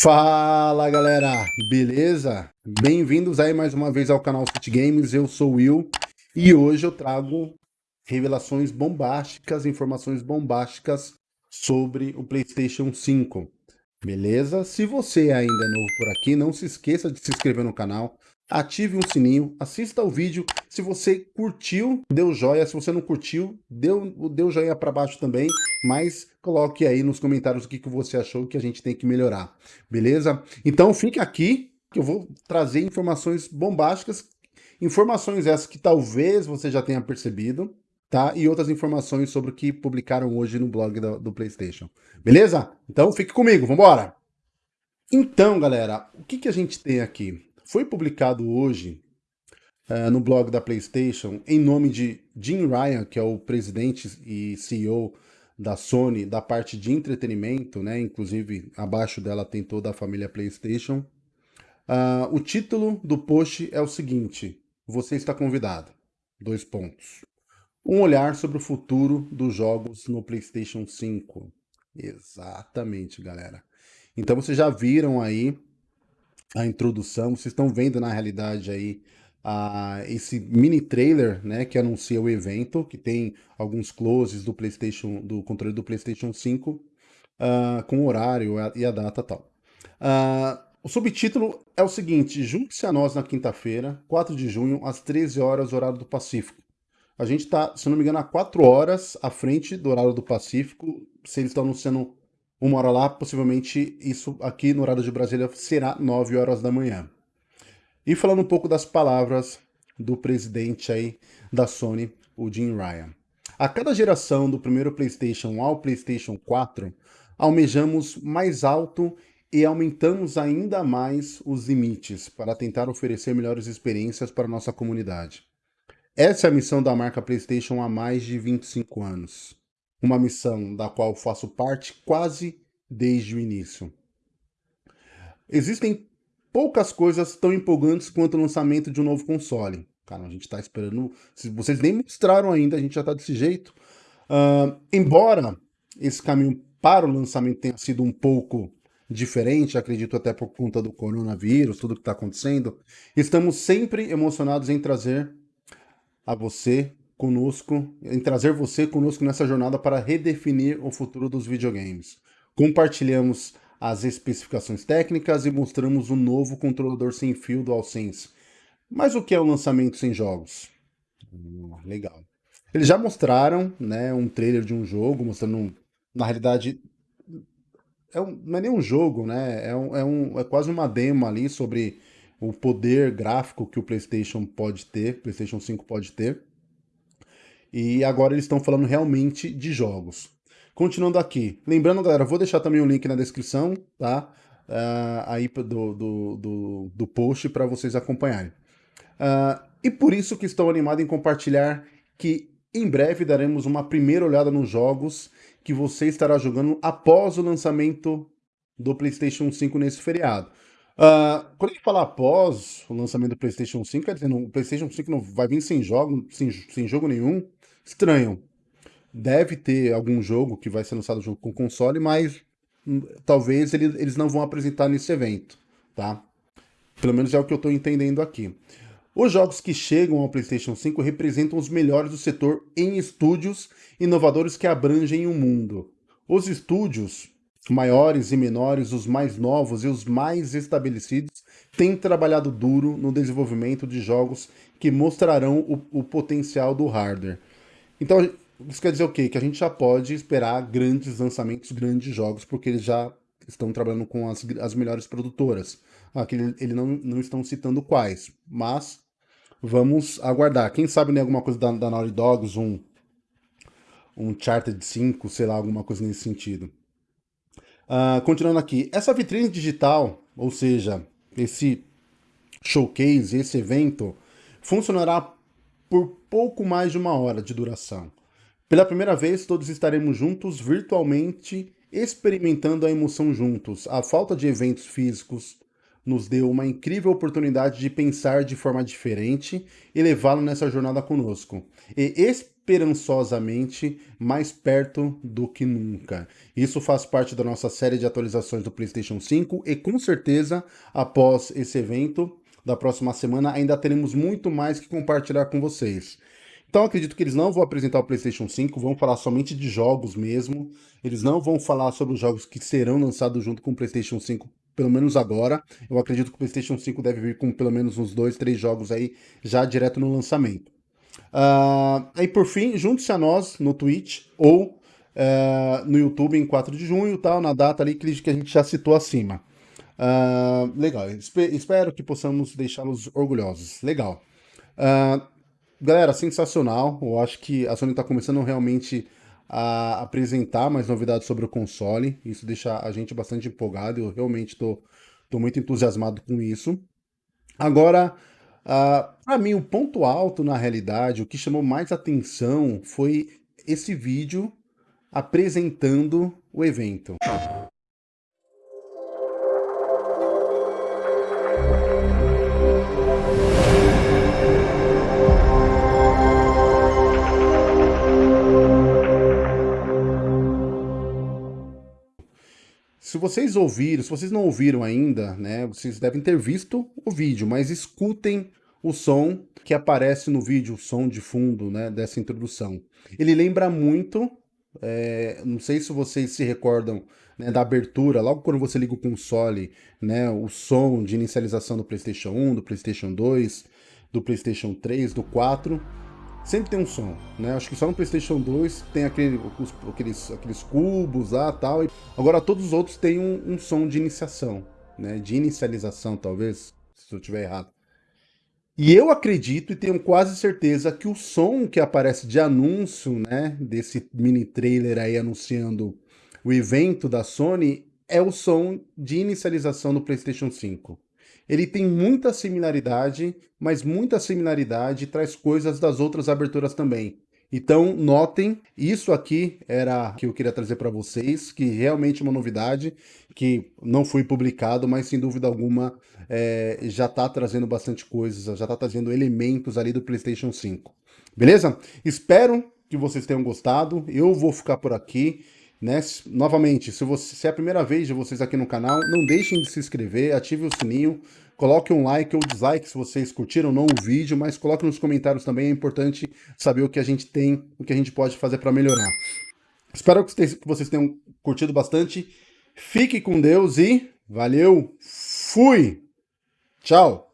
Fala galera, beleza? Bem-vindos aí mais uma vez ao canal City Games, eu sou o Will e hoje eu trago revelações bombásticas, informações bombásticas sobre o PlayStation 5, beleza? Se você ainda é novo por aqui, não se esqueça de se inscrever no canal, ative o sininho, assista o vídeo. Se você curtiu, deu joia. Se você não curtiu, deu, deu joinha para baixo também. Mas coloque aí nos comentários o que, que você achou que a gente tem que melhorar. Beleza? Então fique aqui que eu vou trazer informações bombásticas. Informações essas que talvez você já tenha percebido, tá? E outras informações sobre o que publicaram hoje no blog do, do PlayStation. Beleza? Então fique comigo, vambora! Então, galera, o que, que a gente tem aqui? Foi publicado hoje uh, no blog da PlayStation, em nome de Jim Ryan, que é o presidente e CEO da Sony, da parte de entretenimento, né? Inclusive, abaixo dela tem toda a família PlayStation. Uh, o título do post é o seguinte, você está convidado. Dois pontos. Um olhar sobre o futuro dos jogos no PlayStation 5. Exatamente, galera. Então vocês já viram aí a introdução. Vocês estão vendo na realidade aí a, esse mini trailer, né, que anuncia o evento, que tem alguns closes do PlayStation, do controle do PlayStation 5, uh, ah, com o horário e a data tal. Uh, o subtítulo é o seguinte: junte-se a nós na quinta-feira, 4 de junho, às 13 horas, horário do Pacífico. A gente está, se não me engano, a 4 horas à frente do horário do Pacífico. Se eles estão anunciando uma hora lá, possivelmente isso aqui no horário de Brasília será 9 horas da manhã. E falando um pouco das palavras do presidente aí da Sony, o Jim Ryan. A cada geração do primeiro PlayStation ao PlayStation 4, almejamos mais alto e aumentamos ainda mais os limites para tentar oferecer melhores experiências para nossa comunidade. Essa é a missão da marca PlayStation há mais de 25 anos uma missão da qual faço parte quase desde o início. Existem poucas coisas tão empolgantes quanto o lançamento de um novo console. Cara, a gente está esperando... Se vocês nem mostraram ainda, a gente já está desse jeito. Uh, embora esse caminho para o lançamento tenha sido um pouco diferente, acredito até por conta do coronavírus, tudo que está acontecendo, estamos sempre emocionados em trazer a você conosco, em trazer você conosco nessa jornada para redefinir o futuro dos videogames. Compartilhamos as especificações técnicas e mostramos o novo controlador sem fio DualSense. Mas o que é o lançamento sem jogos? Hum, legal. Eles já mostraram né, um trailer de um jogo, mostrando, na realidade, é um, não é nem um jogo, né? É, um, é, um, é quase uma demo ali sobre o poder gráfico que o PlayStation pode ter, PlayStation 5 pode ter. E agora eles estão falando realmente de jogos. Continuando aqui. Lembrando, galera, vou deixar também o link na descrição, tá? Uh, aí do, do, do, do post para vocês acompanharem. Uh, e por isso que estou animado em compartilhar que em breve daremos uma primeira olhada nos jogos que você estará jogando após o lançamento do PlayStation 5 nesse feriado. Uh, quando a gente fala após o lançamento do PlayStation 5, quer dizer, o PlayStation 5 não vai vir sem jogo, sem, sem jogo nenhum, estranho. Deve ter algum jogo que vai ser lançado junto com o console, mas hum, talvez ele, eles não vão apresentar nesse evento, tá? Pelo menos é o que eu estou entendendo aqui. Os jogos que chegam ao PlayStation 5 representam os melhores do setor em estúdios inovadores que abrangem o mundo. Os estúdios maiores e menores, os mais novos e os mais estabelecidos, têm trabalhado duro no desenvolvimento de jogos que mostrarão o, o potencial do hardware. Então, isso quer dizer o quê? Que a gente já pode esperar grandes lançamentos, grandes jogos, porque eles já estão trabalhando com as, as melhores produtoras. Aqui ele, ele não, não estão citando quais, mas vamos aguardar. Quem sabe né, alguma coisa da, da Naughty Dogs, um, um Chartered 5, sei lá, alguma coisa nesse sentido. Uh, continuando aqui, essa vitrine digital, ou seja, esse showcase, esse evento, funcionará por pouco mais de uma hora de duração. Pela primeira vez, todos estaremos juntos virtualmente experimentando a emoção juntos. A falta de eventos físicos nos deu uma incrível oportunidade de pensar de forma diferente e levá-lo nessa jornada conosco. E esperançosamente mais perto do que nunca. Isso faz parte da nossa série de atualizações do PlayStation 5 e com certeza, após esse evento da próxima semana, ainda teremos muito mais que compartilhar com vocês. Então acredito que eles não vão apresentar o PlayStation 5, vão falar somente de jogos mesmo. Eles não vão falar sobre os jogos que serão lançados junto com o PlayStation 5, pelo menos agora. Eu acredito que o PlayStation 5 deve vir com pelo menos uns dois, três jogos aí já direto no lançamento. Uh, aí por fim, junte-se a nós no Twitch ou uh, no YouTube em 4 de junho, tal, na data ali que a gente já citou acima. Uh, legal, espero que possamos deixá-los orgulhosos. Legal. Galera, sensacional. Eu acho que a Sony está começando realmente a apresentar mais novidades sobre o console. Isso deixa a gente bastante empolgado. Eu realmente estou muito entusiasmado com isso. Agora, uh, para mim, o ponto alto na realidade, o que chamou mais atenção foi esse vídeo apresentando o evento. Se vocês ouviram, se vocês não ouviram ainda, né, vocês devem ter visto o vídeo, mas escutem o som que aparece no vídeo, o som de fundo, né, dessa introdução. Ele lembra muito, é, não sei se vocês se recordam né, da abertura, logo quando você liga o console, né, o som de inicialização do PlayStation 1, do PlayStation 2, do PlayStation 3, do 4, sempre tem um som, né? Acho que só no PlayStation 2 tem aquele, os, aqueles, aqueles cubos lá tal. E agora todos os outros têm um, um, som de iniciação, né? De inicialização, talvez, se eu estiver errado. E eu acredito e tenho quase certeza que o som que aparece de anúncio, né? Desse mini trailer aí anunciando o evento da Sony é o som de inicialização do PlayStation 5. Ele tem muita similaridade, mas muita similaridade traz coisas das outras aberturas também. Então, notem, isso aqui era que eu queria trazer para vocês, que realmente é uma novidade, que não foi publicado, mas sem dúvida alguma é, já está trazendo bastante coisas, já está trazendo elementos ali do PlayStation 5. Beleza? Espero que vocês tenham gostado, eu vou ficar por aqui. Né? Novamente, se, você, se é a primeira vez de vocês aqui no canal, não deixem de se inscrever, ative o sininho, coloque um like ou dislike se vocês curtiram ou não o vídeo, mas coloque nos comentários também, é importante saber o que a gente tem, o que a gente pode fazer para melhorar. Espero que vocês tenham curtido bastante, fique com Deus e valeu, fui! Tchau!